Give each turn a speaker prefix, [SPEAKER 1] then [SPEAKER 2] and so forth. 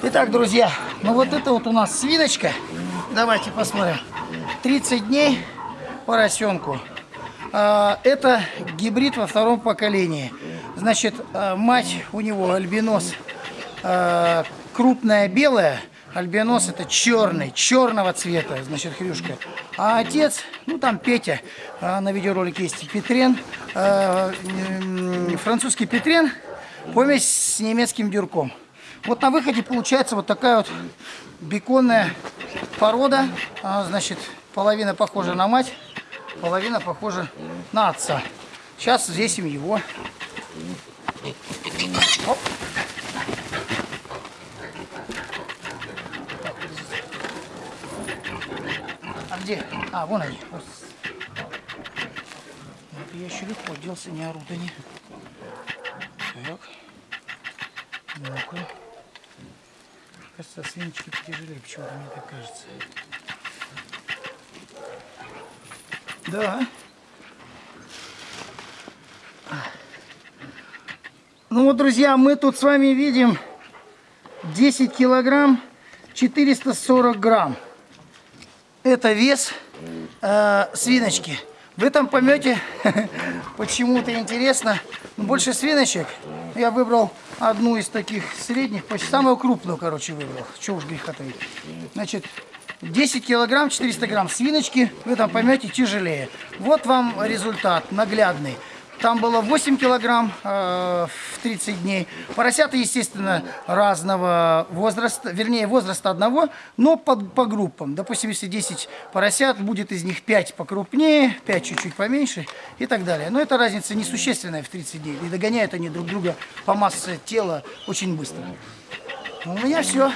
[SPEAKER 1] Итак, друзья, ну вот это вот у нас свиночка. Давайте посмотрим. 30 дней поросенку. А, Это гибрид во втором поколении. Значит, а, мать у него альбинос а, крупная белая, альбинос это черный, черного цвета, значит, хрюшка. А отец, ну там Петя, на видеоролике есть Петрен, французский Петрен, помесь с немецким дюрком. Вот на выходе получается вот такая вот беконная порода, А, значит, половина похожа на мать, половина похожа на отца. Сейчас взвесим его. Оп. А где? А, вон они. Вот. Я еще легко делся, не орут. Так. Ну-ка. Кажется, свиночки потяжелее, почему-то мне так кажется. Да. Ну вот, друзья, мы тут с вами видим 10 килограмм 440 грамм. Это вес э, свиночки. Вы там поймете, почему-то интересно. Ну, Больше свиночек. Я выбрал одну из таких средних, почти самую крупную, короче, выбрал. Чего уж греха. Значит, 10 килограмм 400 грамм свиночки, вы там поймете, тяжелее. Вот вам результат наглядный. Там было 8 килограмм э, в 30 дней. Поросята, естественно, разного возраста, вернее, возраста одного, но по, по группам. Допустим, если 10 поросят, будет из них 5 покрупнее, 5 чуть-чуть поменьше и так далее. Но эта разница несущественная в 30 дней. И догоняют они друг друга по массе тела очень быстро. Ну, У меня все.